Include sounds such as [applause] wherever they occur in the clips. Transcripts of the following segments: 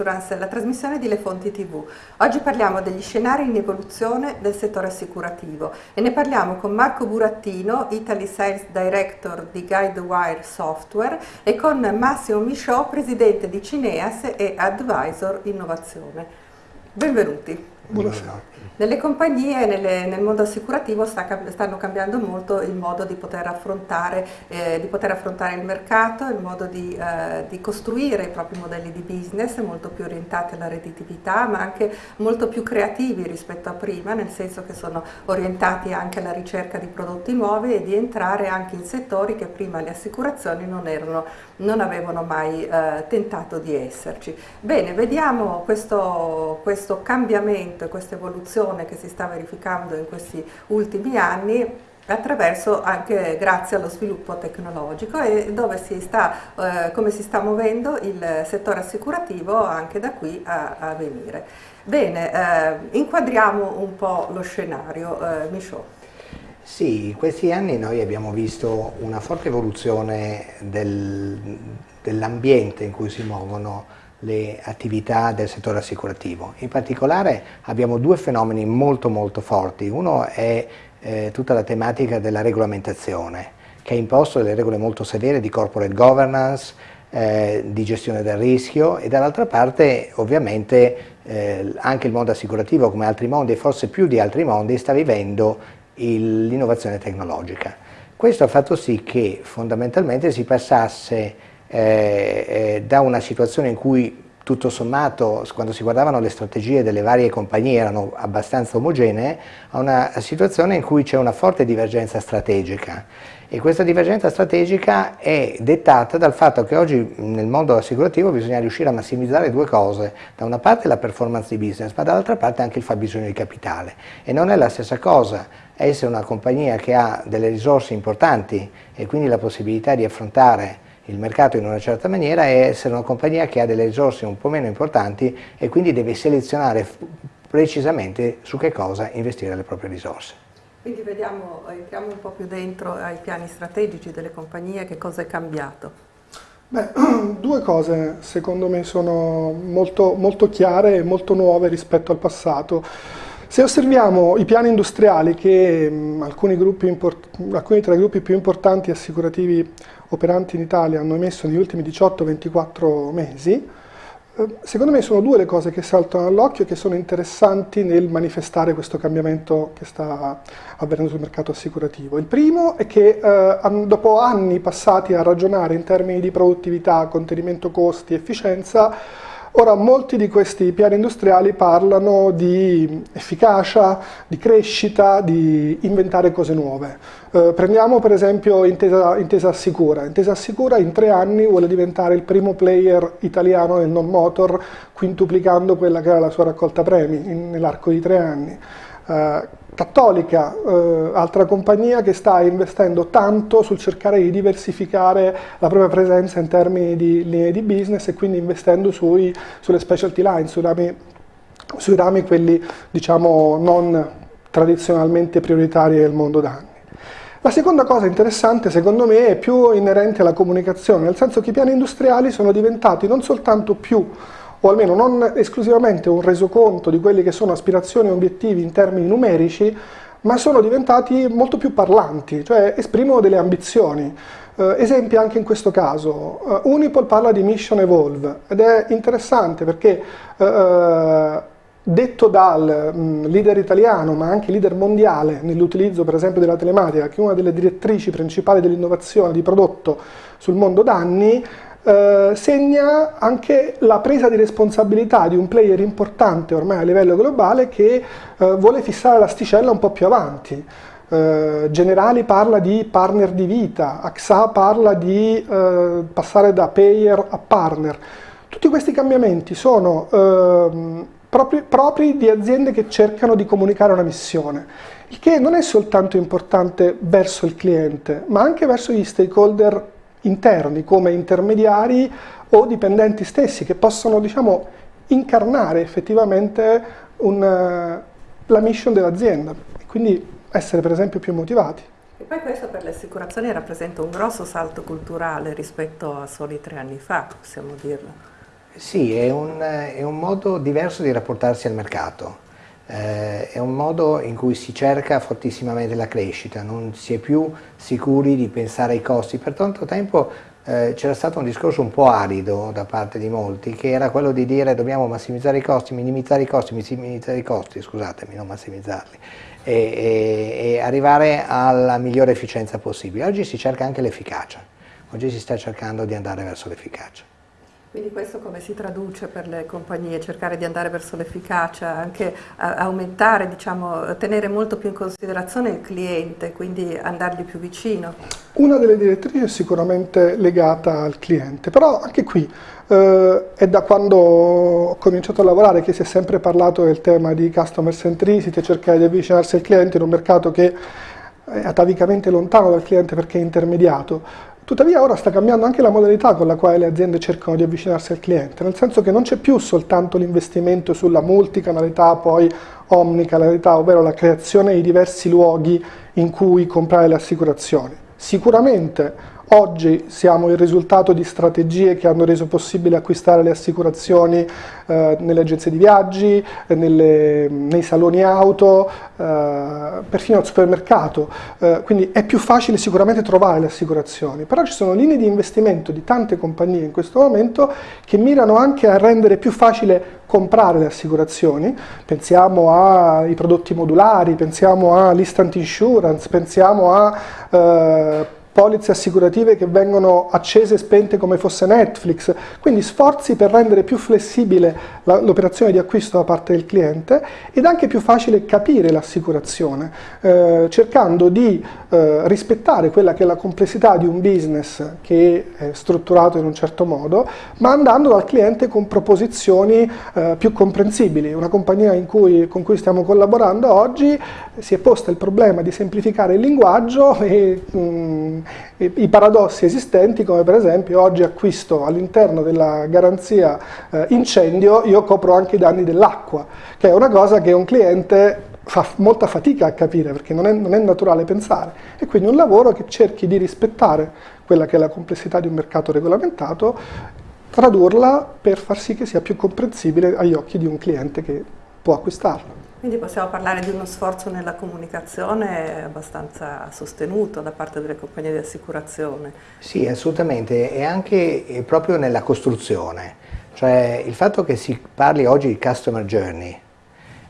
Insurance, la trasmissione di Le Fonti TV. Oggi parliamo degli scenari in evoluzione del settore assicurativo e ne parliamo con Marco Burattino, Italy Sales Director di Guidewire Software e con Massimo Michaud, presidente di Cineas e Advisor Innovazione. Benvenuti. Buonasera. Nelle compagnie, nelle, nel mondo assicurativo sta, stanno cambiando molto il modo di poter affrontare, eh, di poter affrontare il mercato, il modo di, eh, di, costruire i propri modelli di business molto più orientati alla redditività ma anche molto più creativi rispetto a prima, nel senso che sono orientati anche alla ricerca di prodotti nuovi e di entrare anche in settori che prima le assicurazioni non, erano, non avevano mai eh, tentato di esserci. Bene, vediamo questo, questo cambiamento e questa evoluzione evoluzione che si sta verificando in questi ultimi anni attraverso anche grazie allo sviluppo tecnologico e dove si sta, eh, come si sta muovendo il settore assicurativo anche da qui a, a venire. Bene, eh, inquadriamo un po' lo scenario, eh, Michaud. Sì, in questi anni noi abbiamo visto una forte evoluzione del, dell'ambiente in cui si muovono le attività del settore assicurativo. In particolare abbiamo due fenomeni molto molto forti. Uno è eh, tutta la tematica della regolamentazione, che ha imposto delle regole molto severe di corporate governance, eh, di gestione del rischio e dall'altra parte ovviamente eh, anche il mondo assicurativo come altri mondi e forse più di altri mondi sta vivendo l'innovazione tecnologica. Questo ha fatto sì che fondamentalmente si passasse eh, eh, da una situazione in cui tutto sommato quando si guardavano le strategie delle varie compagnie erano abbastanza omogenee, a una situazione in cui c'è una forte divergenza strategica. E questa divergenza strategica è dettata dal fatto che oggi nel mondo assicurativo bisogna riuscire a massimizzare due cose, da una parte la performance di business ma dall'altra parte anche il fabbisogno di capitale. E non è la stessa cosa essere una compagnia che ha delle risorse importanti e quindi la possibilità di affrontare il mercato in una certa maniera e essere una compagnia che ha delle risorse un po' meno importanti e quindi deve selezionare precisamente su che cosa investire le proprie risorse. Quindi vediamo, entriamo un po' più dentro ai piani strategici delle compagnie, che cosa è cambiato? Beh, [clears throat] due cose secondo me sono molto, molto chiare e molto nuove rispetto al passato. Se osserviamo i piani industriali che mh, alcuni, alcuni, tra i gruppi più importanti assicurativi operanti in Italia hanno emesso negli ultimi 18-24 mesi, eh, secondo me sono due le cose che saltano all'occhio e che sono interessanti nel manifestare questo cambiamento che sta avvenendo sul mercato assicurativo. Il primo è che eh, dopo anni passati a ragionare in termini di produttività, contenimento costi, efficienza, Ora, molti di questi piani industriali parlano di efficacia, di crescita, di inventare cose nuove. Eh, prendiamo per esempio Intesa, Intesa Assicura. Intesa Assicura in tre anni vuole diventare il primo player italiano nel non-motor, quintuplicando quella che era la sua raccolta premi nell'arco di tre anni. Eh, Cattolica, eh, altra compagnia che sta investendo tanto sul cercare di diversificare la propria presenza in termini di linee di business e quindi investendo sui, sulle specialty line, sui rami, sui rami quelli diciamo non tradizionalmente prioritari del mondo da anni. La seconda cosa interessante secondo me è più inerente alla comunicazione, nel senso che i piani industriali sono diventati non soltanto più o almeno non esclusivamente un resoconto di quelli che sono aspirazioni e obiettivi in termini numerici, ma sono diventati molto più parlanti, cioè esprimono delle ambizioni. Uh, esempi anche in questo caso, uh, Unipol parla di Mission Evolve ed è interessante perché uh, detto dal mh, leader italiano ma anche leader mondiale nell'utilizzo per esempio della telematica che è una delle direttrici principali dell'innovazione di prodotto sul mondo d'anni eh, segna anche la presa di responsabilità di un player importante ormai a livello globale che eh, vuole fissare l'asticella un po' più avanti. Eh, Generali parla di partner di vita, AXA parla di eh, passare da payer a partner. Tutti questi cambiamenti sono ehm, propri, propri di aziende che cercano di comunicare una missione, il che non è soltanto importante verso il cliente, ma anche verso gli stakeholder interni come intermediari o dipendenti stessi che possono diciamo, incarnare effettivamente un, eh, la mission dell'azienda e quindi essere per esempio più motivati. E poi questo per le assicurazioni rappresenta un grosso salto culturale rispetto a soli tre anni fa, possiamo dirlo. Sì, è un, è un modo diverso di rapportarsi al mercato. Eh, è un modo in cui si cerca fortissimamente la crescita, non si è più sicuri di pensare ai costi. Per tanto tempo eh, c'era stato un discorso un po' arido da parte di molti, che era quello di dire dobbiamo massimizzare i costi, minimizzare i costi, minimizzare i costi, scusatemi, non massimizzarli, e, e, e arrivare alla migliore efficienza possibile. Oggi si cerca anche l'efficacia, oggi si sta cercando di andare verso l'efficacia. Quindi questo come si traduce per le compagnie? Cercare di andare verso l'efficacia, anche aumentare, diciamo, tenere molto più in considerazione il cliente, quindi andargli più vicino? Una delle direttrici è sicuramente legata al cliente, però anche qui eh, è da quando ho cominciato a lavorare che si è sempre parlato del tema di customer centricity, cercare di avvicinarsi al cliente in un mercato che è atavicamente lontano dal cliente perché è intermediato. Tuttavia ora sta cambiando anche la modalità con la quale le aziende cercano di avvicinarsi al cliente, nel senso che non c'è più soltanto l'investimento sulla multicanalità, poi omnicanalità, ovvero la creazione di diversi luoghi in cui comprare le assicurazioni. Sicuramente Oggi siamo il risultato di strategie che hanno reso possibile acquistare le assicurazioni eh, nelle agenzie di viaggi, eh, nelle, nei saloni auto, eh, perfino al supermercato, eh, quindi è più facile sicuramente trovare le assicurazioni, però ci sono linee di investimento di tante compagnie in questo momento che mirano anche a rendere più facile comprare le assicurazioni, pensiamo ai prodotti modulari, pensiamo all'instant insurance, pensiamo a eh, polizze assicurative che vengono accese e spente come fosse Netflix, quindi sforzi per rendere più flessibile l'operazione di acquisto da parte del cliente ed anche più facile capire l'assicurazione, eh, cercando di eh, rispettare quella che è la complessità di un business che è strutturato in un certo modo, ma andando dal cliente con proposizioni eh, più comprensibili. Una compagnia cui, con cui stiamo collaborando oggi si è posta il problema di semplificare il linguaggio e mh, mm, i paradossi esistenti come per esempio oggi acquisto all'interno della garanzia eh, incendio io copro anche i danni dell'acqua che è una cosa che un cliente fa molta fatica a capire perché non è, non è naturale pensare e quindi un lavoro che cerchi di rispettare quella che è la complessità di un mercato regolamentato tradurla per far sì che sia più comprensibile agli occhi di un cliente che può acquistarlo. Quindi possiamo parlare di uno sforzo nella comunicazione abbastanza sostenuto da parte delle compagnie di assicurazione. Sì, assolutamente, e anche proprio nella costruzione. Cioè il fatto che si parli oggi di customer journey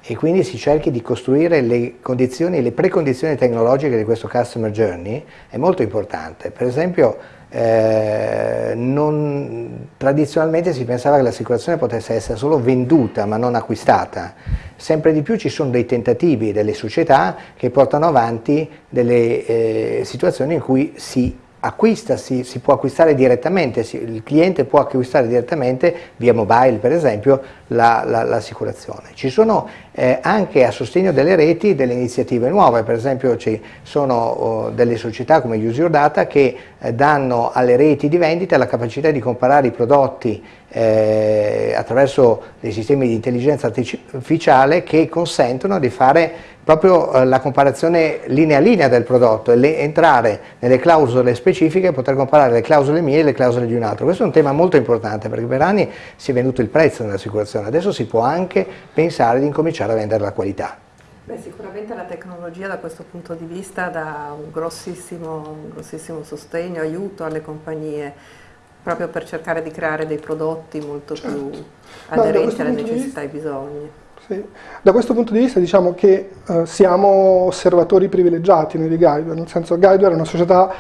e quindi si cerchi di costruire le condizioni, le precondizioni tecnologiche di questo customer journey è molto importante. Per esempio eh, non, tradizionalmente si pensava che l'assicurazione potesse essere solo venduta ma non acquistata. Sempre di più ci sono dei tentativi delle società che portano avanti delle eh, situazioni in cui si acquista, si, si, può acquistare direttamente, si, il cliente può acquistare direttamente via mobile per esempio l'assicurazione. La, la, ci sono eh, anche a sostegno delle reti delle iniziative nuove, per esempio ci sono oh, delle società come Use Your Data che eh, danno alle reti di vendita la capacità di comparare i prodotti eh, attraverso dei sistemi di intelligenza artificiale che consentono di fare proprio eh, la comparazione linea a linea del prodotto e le, entrare nelle clausole specifiche e poter comparare le clausole mie e le clausole di un altro. Questo è un tema molto importante perché per anni si è venduto il prezzo nell'assicurazione, adesso si può anche pensare di incominciare a vendere la qualità. Beh, sicuramente la tecnologia da questo punto di vista dà un grossissimo, un grossissimo sostegno, aiuto alle compagnie proprio per cercare di creare dei prodotti molto certo. più aderenti alle necessità e ai bisogni. Sì. Da questo punto di vista diciamo che eh, siamo osservatori privilegiati noi di Guideware, nel senso Guideware è una società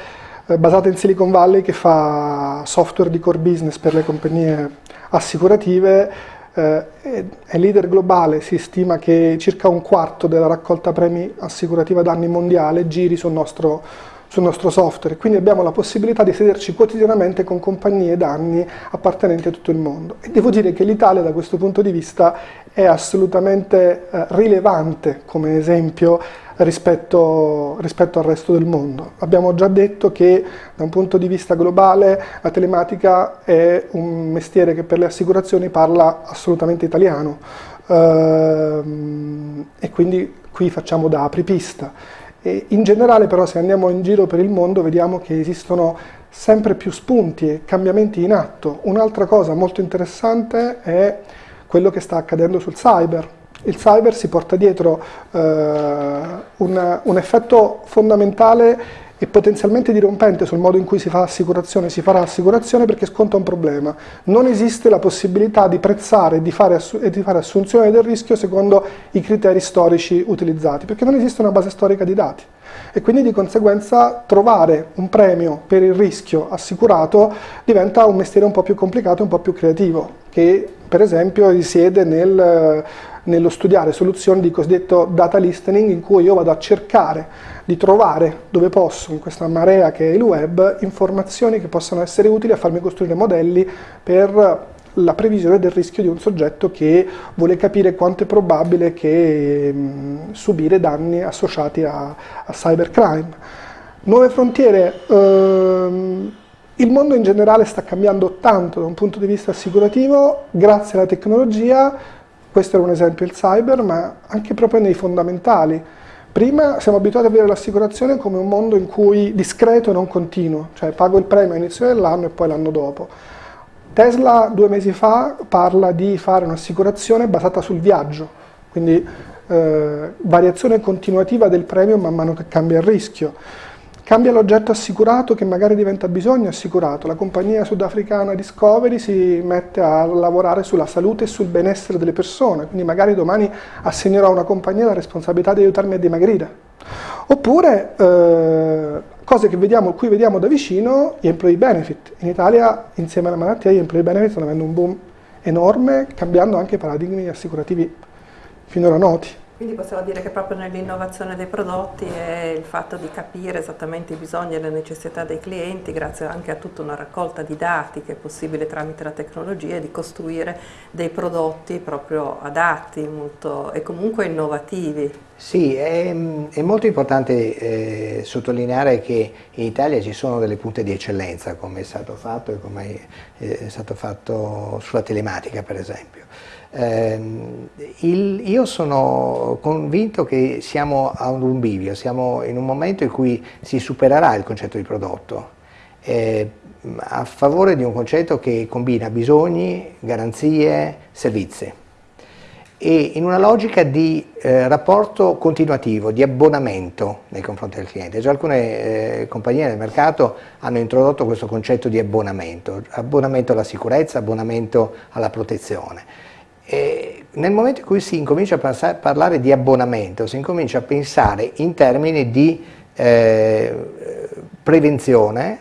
eh, basata in Silicon Valley che fa software di core business per le compagnie assicurative, eh, è leader globale, si stima che circa un quarto della raccolta premi assicurativa danni mondiale giri sul nostro sul nostro software, quindi abbiamo la possibilità di sederci quotidianamente con compagnie danni appartenenti a tutto il mondo. E devo dire che l'Italia da questo punto di vista è assolutamente eh, rilevante come esempio rispetto, rispetto, al resto del mondo. Abbiamo già detto che da un punto di vista globale la telematica è un mestiere che per le assicurazioni parla assolutamente italiano ehm, e quindi qui facciamo da apripista. E in generale però se andiamo in giro per il mondo vediamo che esistono sempre più spunti e cambiamenti in atto. Un'altra cosa molto interessante è quello che sta accadendo sul cyber. Il cyber si porta dietro eh, un, un effetto fondamentale e potenzialmente dirompente sul modo in cui si fa assicurazione, si farà assicurazione perché sconta un problema. Non esiste la possibilità di prezzare e di fare, e di fare assunzione del rischio secondo i criteri storici utilizzati, perché non esiste una base storica di dati e quindi di conseguenza trovare un premio per il rischio assicurato diventa un mestiere un po' più complicato e un po' più creativo, che per esempio risiede nel, nello studiare soluzioni di cosiddetto data listening in cui io vado a cercare di trovare dove posso, in questa marea che è il web, informazioni che possano essere utili a farmi costruire modelli per la previsione del rischio di un soggetto che vuole capire quanto è probabile che mh, subire danni associati a, a cybercrime. Nuove frontiere, ehm, il mondo in generale sta cambiando tanto da un punto di vista assicurativo, grazie alla tecnologia, questo era un esempio il cyber, ma anche proprio nei fondamentali. Prima siamo abituati a vedere l'assicurazione come un mondo in cui discreto e non continuo, cioè pago il premio all'inizio dell'anno e poi l'anno dopo. Tesla due mesi fa parla di fare un'assicurazione basata sul viaggio, quindi eh, variazione continuativa del premio man mano che cambia il rischio. Cambia l'oggetto assicurato che magari diventa bisogno assicurato. La compagnia sudafricana Discovery si mette a lavorare sulla salute e sul benessere delle persone, quindi magari domani assegnerò a una compagnia la responsabilità di aiutarmi a dimagrire. Oppure eh, cose che vediamo, cui vediamo da vicino, gli employee benefit. In Italia insieme alla malattia gli employee benefit stanno avendo un boom enorme, cambiando anche i paradigmi assicurativi finora noti. Quindi possiamo dire che proprio nell'innovazione dei prodotti è il fatto di capire esattamente i bisogni e le necessità dei clienti, grazie anche a tutta una raccolta di dati che è possibile tramite la tecnologia, di costruire dei prodotti proprio adatti molto, e comunque innovativi. Sì, è, è molto importante eh, sottolineare che in Italia ci sono delle punte di eccellenza, come è stato fatto e come è stato fatto sulla telematica per esempio. Eh, il, io sono convinto che siamo a un bivio, siamo in un momento in cui si supererà il concetto di prodotto, eh, a favore di un concetto che combina bisogni, garanzie, servizi e in una logica di eh, rapporto continuativo, di abbonamento nei confronti del cliente. Già alcune eh, compagnie del mercato hanno introdotto questo concetto di abbonamento, abbonamento alla sicurezza, abbonamento alla protezione. E nel momento in cui si incomincia a parlare di abbonamento, si incomincia a pensare in termini di eh, prevenzione,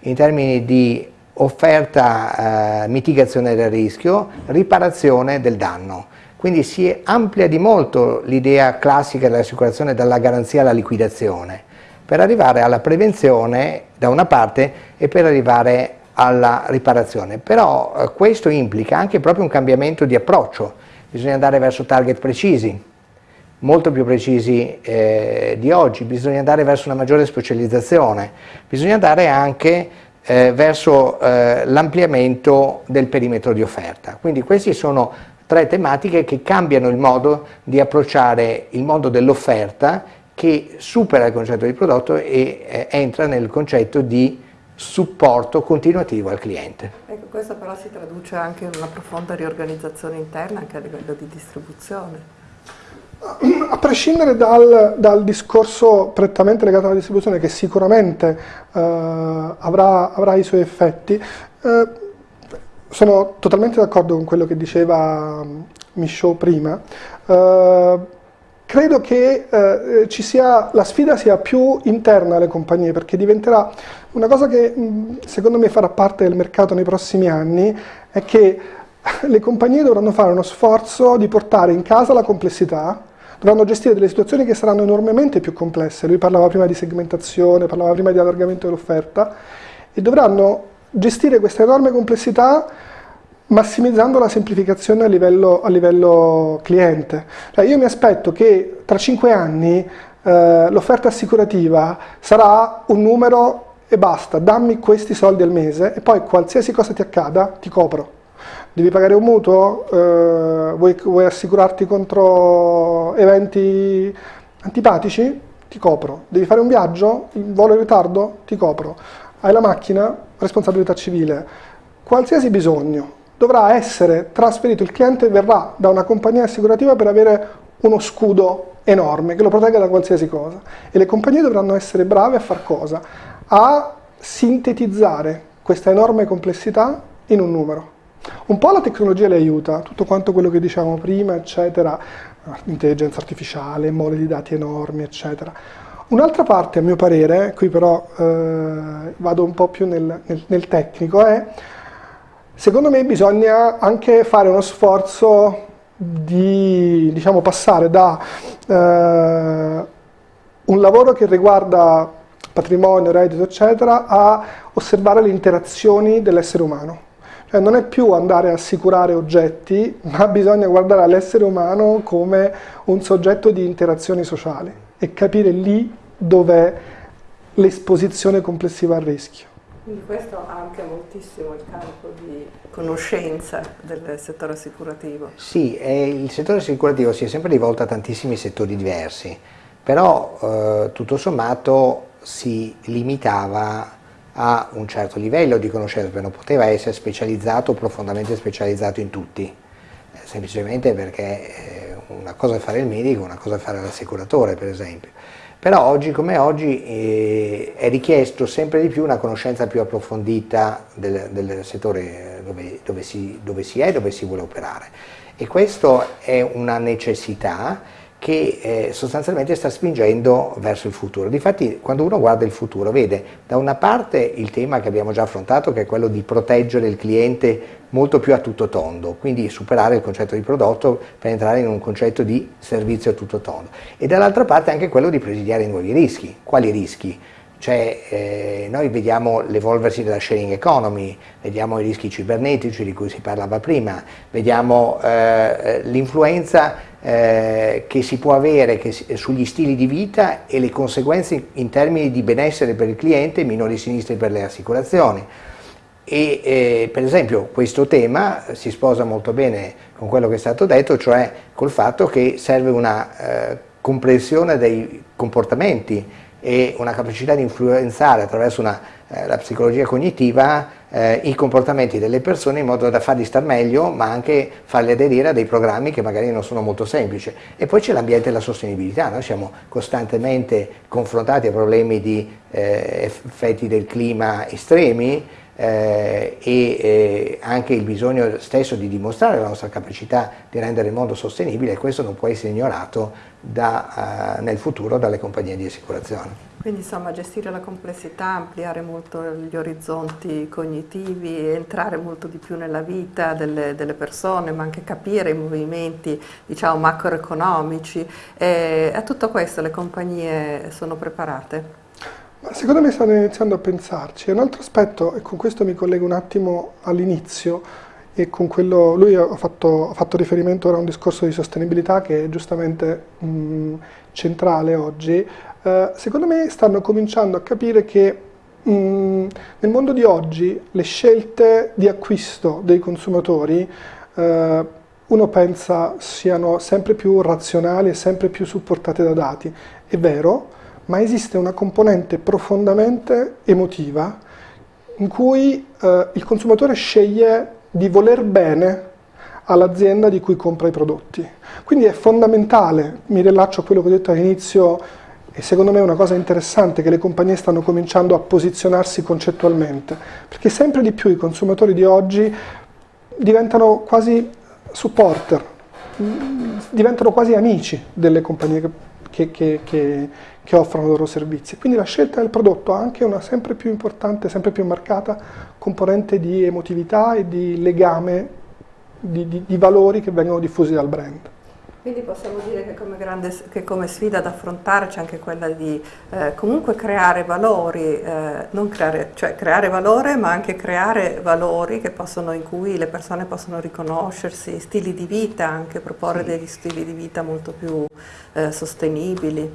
in termini di offerta eh, mitigazione del rischio, riparazione del danno. Quindi si amplia di molto l'idea classica dell'assicurazione dalla garanzia alla liquidazione, per arrivare alla prevenzione da una parte e per arrivare alla riparazione, però eh, questo implica anche proprio un cambiamento di approccio, bisogna andare verso target precisi, molto più precisi eh, di oggi, bisogna andare verso una maggiore specializzazione, bisogna andare anche eh, verso eh, l'ampliamento del perimetro di offerta. Quindi queste sono tre tematiche che cambiano il modo di approcciare il mondo dell'offerta che supera il concetto di prodotto e eh, entra nel concetto di supporto continuativo al cliente. Ecco, questo però si traduce anche in una profonda riorganizzazione interna anche a livello di distribuzione. A prescindere dal, dal discorso prettamente legato alla distribuzione che sicuramente eh, avrà, avrà, i suoi effetti, eh, sono totalmente d'accordo con quello che diceva Michaud prima. Eh, credo che eh, sia, la sfida sia più interna alle compagnie perché diventerà una cosa che secondo me farà parte del mercato nei prossimi anni è che [laughs] le compagnie dovranno fare uno sforzo di portare in casa la complessità, dovranno gestire delle situazioni che saranno enormemente più complesse, lui parlava prima di segmentazione, parlava prima di allargamento dell'offerta e dovranno gestire questa enorme complessità massimizzando la semplificazione a livello, a livello cliente. Cioè io mi aspetto che tra cinque anni eh, l'offerta assicurativa sarà un numero e basta, dammi questi soldi al mese e poi qualsiasi cosa ti accada ti copro. Devi pagare un mutuo? Eh, vuoi, vuoi assicurarti contro eventi antipatici? Ti copro. Devi fare un viaggio? Il volo in ritardo? Ti copro. hai la macchina, responsabilità civile, qualsiasi bisogno dovrà essere trasferito, il cliente verrà da una compagnia assicurativa per avere uno scudo enorme che lo protegga da qualsiasi cosa e le compagnie dovranno essere brave a far cosa? A sintetizzare questa enorme complessità in un numero. Un po' la tecnologia le aiuta, tutto quanto quello che dicevamo prima, eccetera, intelligenza artificiale, mole di dati enormi, eccetera. Un'altra parte, a mio parere, qui però eh, vado un po' più nel, nel, nel tecnico, è secondo me bisogna anche fare uno sforzo di diciamo, passare da eh, un lavoro che riguarda patrimonio, reddito, eccetera, a osservare le interazioni dell'essere umano. Cioè non è più andare a assicurare oggetti, [laughs] ma bisogna guardare all'essere umano come un soggetto di interazioni sociali e capire lì dov'è l'esposizione complessiva al rischio. Quindi questo ha anche moltissimo il campo di conoscenza del settore assicurativo. Sì, il settore assicurativo si è sempre rivolto a tantissimi settori diversi, però eh, tutto sommato si limitava a un certo livello di conoscenza, non poteva essere specializzato, profondamente specializzato in tutti, eh, semplicemente perché eh, una cosa è fare il medico, una cosa è fare l'assicuratore per esempio. Però oggi come oggi eh, è richiesto sempre di più una conoscenza più approfondita del, del settore dove, dove, si, dove si è, dove si vuole operare. E questa è una necessità che eh, sostanzialmente sta spingendo verso il futuro. Difatti quando uno guarda il futuro vede da una parte il tema che abbiamo già affrontato che è quello di proteggere il cliente molto più a tutto tondo, quindi superare il concetto di prodotto per entrare in un concetto di servizio a tutto tondo e dall'altra parte anche quello di presidiare nuovi rischi. Quali rischi? Cioè, eh, noi vediamo l'evolversi della sharing economy, vediamo i rischi cibernetici di cui si parlava prima, vediamo eh, l'influenza eh, che si può avere che, sugli stili di vita e le conseguenze in termini di benessere per il cliente, minori sinistri per le assicurazioni. E eh, per esempio questo tema si sposa molto bene con quello che è stato detto, cioè col fatto che serve una eh, comprensione dei comportamenti e una capacità di influenzare attraverso una, la psicologia cognitiva eh, i comportamenti delle persone in modo da farli star meglio ma anche farli aderire a dei programmi che magari non sono molto semplici. E poi c'è l'ambiente e la sostenibilità, noi siamo costantemente confrontati a problemi di eh, effetti del clima estremi, eh, e eh, anche il bisogno stesso di dimostrare la nostra capacità di rendere il mondo sostenibile e questo non può essere ignorato da, uh, nel futuro dalle compagnie di assicurazione. Quindi insomma gestire la complessità, ampliare molto gli orizzonti cognitivi, entrare molto di più nella vita delle, delle persone, ma anche capire i movimenti diciamo, macroeconomici. E a tutto questo le compagnie sono preparate? Secondo me stanno iniziando a pensarci. Un altro aspetto, e con questo mi collego un attimo all'inizio, e con quello, lui ha fatto, ha fatto, riferimento a un discorso di sostenibilità che giustamente mh, centrale oggi, eh, secondo me stanno cominciando a capire che mh, nel mondo di oggi le scelte di acquisto dei consumatori eh, uno pensa siano sempre più razionali e sempre più supportate da dati. È vero, ma esiste una componente profondamente emotiva in cui eh, il consumatore sceglie di voler bene all'azienda di cui compra i prodotti. Quindi è fondamentale, mi rilaccio a quello che ho detto all'inizio, e secondo me è una cosa interessante che le compagnie stanno cominciando a posizionarsi concettualmente, perché sempre di più i consumatori di oggi diventano quasi supporter, diventano quasi amici delle compagnie che, che, che, che offrono i loro servizi. Quindi la scelta del prodotto ha anche una sempre più importante, sempre più marcata componente di emotività e di legame di, di, di valori che vengono diffusi dal brand. Quindi possiamo dire che come, grande, che come sfida da affrontare c'è anche quella di eh, comunque creare valori, eh, non creare, cioè creare valore ma anche creare valori possono, in cui le persone possono riconoscersi, stili di vita, anche proporre sì. degli stili di vita molto più eh, sostenibili.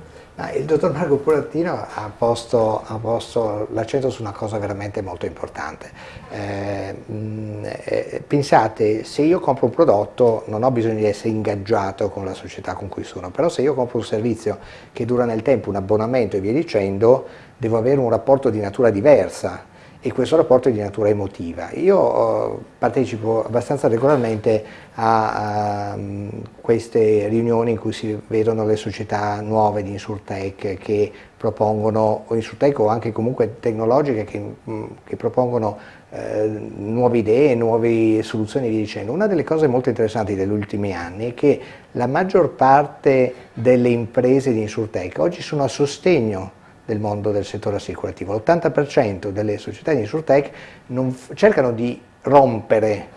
Il dottor Marco Curattino ha posto, posto l'accento su una cosa veramente molto importante. Eh, mh, eh, pensate, se io compro un prodotto non ho bisogno di essere ingaggiato con la società con cui sono, però se io compro un servizio che dura nel tempo, un abbonamento e via dicendo, devo avere un rapporto di natura diversa e questo rapporto è di natura emotiva. Io eh, partecipo abbastanza regolarmente a, a um, queste riunioni in cui si vedono le società nuove di Insurtech che propongono, o Insurtech o anche comunque tecnologiche che, mm, che propongono eh, nuove idee, nuove soluzioni e via dicendo. Una delle cose molto interessanti degli ultimi anni è che la maggior parte delle imprese di Insurtech oggi sono a sostegno del mondo del settore assicurativo. L'80% delle società di Insurtech non cercano di rompere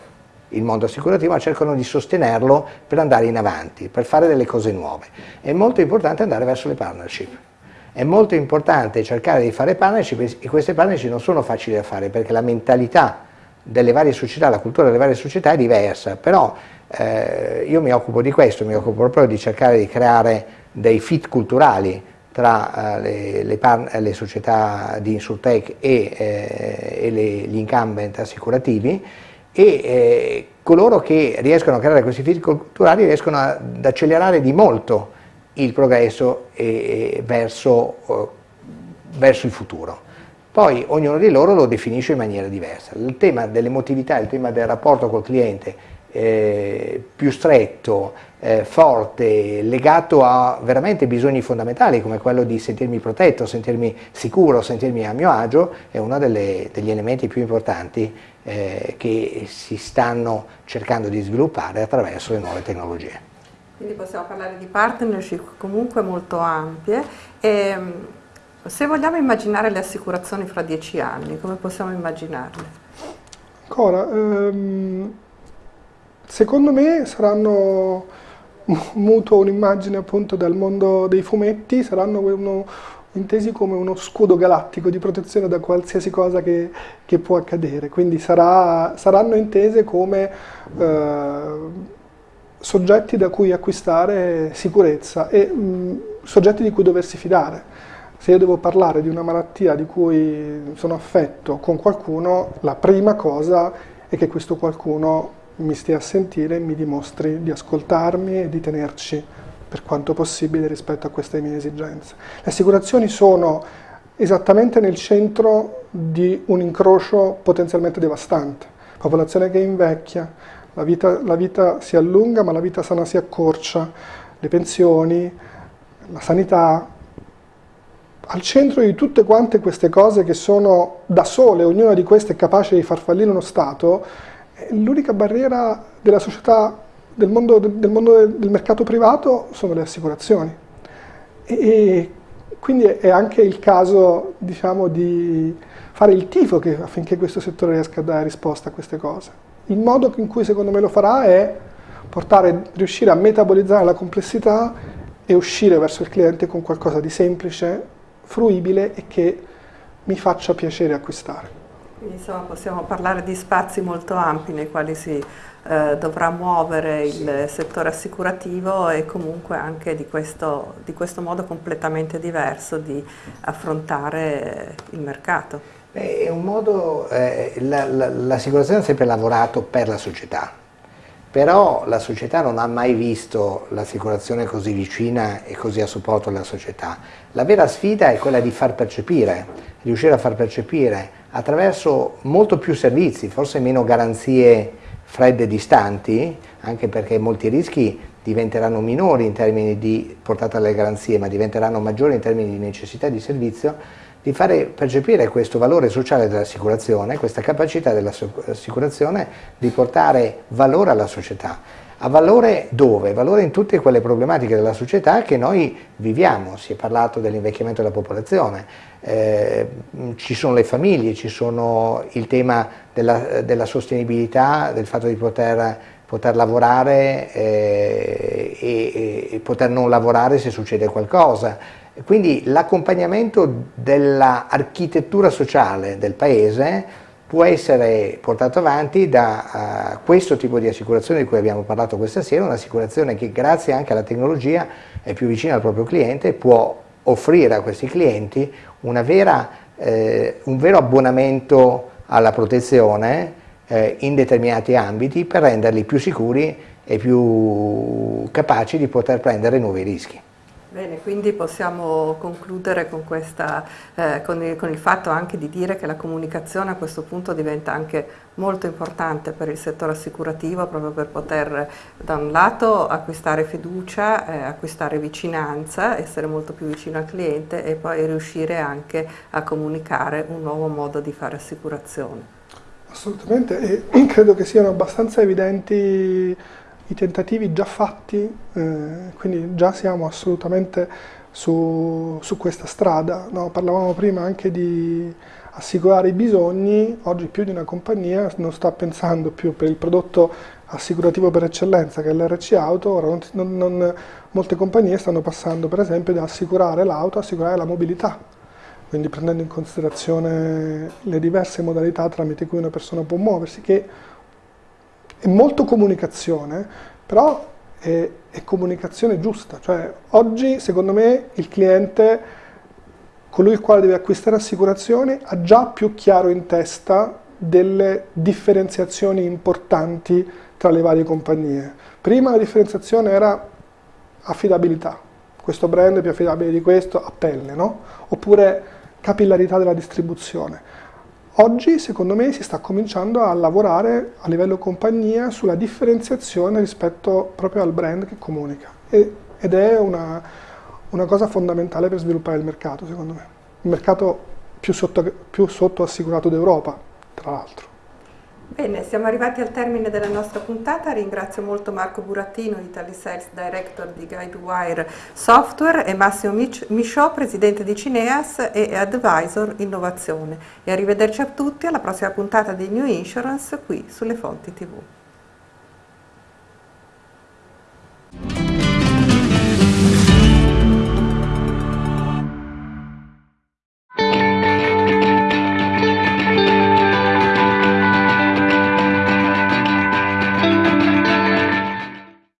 il mondo assicurativo, ma cercano di sostenerlo per andare in avanti, per fare delle cose nuove. È molto importante andare verso le partnership. È molto importante cercare di fare partnership e queste partnership non sono facili da fare perché la mentalità delle varie società, la cultura delle varie società è diversa, però eh, io mi occupo di questo, mi occupo proprio di cercare di creare dei fit culturali tra uh, le, le, le, società di Insurtech e, eh, e le, gli incumbent assicurativi e eh, coloro che riescono a creare questi fit culturali riescono ad accelerare di molto il progresso e, verso, uh, verso il futuro. Poi ognuno di loro lo definisce in maniera diversa. Il tema dell'emotività, il tema del rapporto col cliente eh, più stretto, eh, forte, legato a veramente bisogni fondamentali come quello di sentirmi protetto, sentirmi sicuro, sentirmi a mio agio, è uno delle, degli elementi più importanti eh, che si stanno cercando di sviluppare attraverso le nuove tecnologie. Quindi possiamo parlare di partnership comunque molto ampie. E, ehm, se vogliamo immaginare le assicurazioni fra dieci anni, come possiamo immaginarle? Ancora, ehm Secondo me saranno, [laughs] mutuo un'immagine appunto dal mondo dei fumetti, saranno uno, intesi come uno scudo galattico di protezione da qualsiasi cosa che, che può accadere, quindi sarà, saranno intese come eh, soggetti da cui acquistare sicurezza e mh, soggetti di cui doversi fidare. Se io devo parlare di una malattia di cui sono affetto con qualcuno, la prima cosa è che questo qualcuno mi stia a sentire e mi dimostri di ascoltarmi e di tenerci per quanto possibile rispetto a queste mie esigenze. Le assicurazioni sono esattamente nel centro di un incrocio potenzialmente devastante. Popolazione che invecchia, la vita, la vita si allunga ma la vita sana si accorcia, le pensioni, la sanità, al centro di tutte quante queste cose che sono da sole, ognuna di queste è capace di far fallire uno Stato, l'unica barriera della società, del mondo, del mondo, del mercato privato sono le assicurazioni. E, e quindi è anche il caso diciamo, di fare il tifo che, affinché questo settore riesca a dare risposta a queste cose. Il modo in cui secondo me lo farà è portare, riuscire a metabolizzare la complessità e uscire verso il cliente con qualcosa di semplice, fruibile e che mi faccia piacere acquistare. Quindi insomma possiamo parlare di spazi molto ampi nei quali si eh, dovrà muovere il settore assicurativo e comunque anche di questo, di questo modo completamente diverso di affrontare il mercato. Beh, è un modo, eh, l'assicurazione la, ha sempre lavorato per la società, però la società non ha mai visto l'assicurazione così vicina e così a supporto della società. La vera sfida è quella di far percepire, riuscire a far percepire attraverso molto più servizi, forse meno garanzie fredde e distanti, anche perché molti rischi diventeranno minori in termini di portata alle garanzie, ma diventeranno maggiori in termini di necessità di servizio, di fare percepire questo valore sociale dell'assicurazione, questa capacità dell'assicurazione di portare valore alla società. A valore dove? Valore in tutte quelle problematiche della società che noi viviamo, si è parlato dell'invecchiamento della popolazione, eh, ci sono le famiglie, ci sono il tema della, della sostenibilità, del fatto di poter, poter lavorare eh, e, e, poter non lavorare se succede qualcosa. Quindi l'accompagnamento dell'architettura sociale del paese può essere portato avanti da uh, questo tipo di assicurazione di cui abbiamo parlato questa sera, un'assicurazione che grazie anche alla tecnologia è più vicina al proprio cliente può offrire a questi clienti vera, eh, un vero abbonamento alla protezione eh, in determinati ambiti per renderli più sicuri e più capaci di poter prendere nuovi rischi. Bene, quindi possiamo concludere con, questa, eh, con, il, con, il, fatto anche di dire che la comunicazione a questo punto diventa anche molto importante per il settore assicurativo proprio per poter da un lato acquistare fiducia, eh, acquistare vicinanza, essere molto più vicino al cliente e poi riuscire anche a comunicare un nuovo modo di fare assicurazione. Assolutamente e credo che siano abbastanza evidenti i tentativi già fatti, eh, quindi già siamo assolutamente su, su questa strada. No? Parlavamo prima anche di assicurare i bisogni, oggi più di una compagnia non sta pensando più per il prodotto assicurativo per eccellenza che è l'RC Auto, ora non, non, molte compagnie stanno passando per esempio da assicurare l'auto, assicurare la mobilità, quindi prendendo in considerazione le diverse modalità tramite cui una persona può muoversi, che è molto comunicazione, però è, è comunicazione giusta. Cioè, oggi, secondo me, il cliente, colui il quale deve acquistare assicurazioni, ha già più chiaro in testa delle differenziazioni importanti tra le varie compagnie. Prima la differenziazione era affidabilità, questo brand è più affidabile di questo, a pelle, no? Oppure capillarità della distribuzione. Oggi, secondo me, si sta cominciando a lavorare a livello compagnia sulla differenziazione rispetto proprio al brand che comunica ed è una, una, cosa fondamentale per sviluppare il mercato, secondo me. Il mercato più sotto, più sotto assicurato d'Europa, tra l'altro. Bene, siamo arrivati al termine della nostra puntata, ringrazio molto Marco Burattino, Italy Sales Director di GuideWire Software e Massimo Michaud, Presidente di Cineas e Advisor Innovazione. E arrivederci a tutti alla prossima puntata di New Insurance qui sulle fonti TV.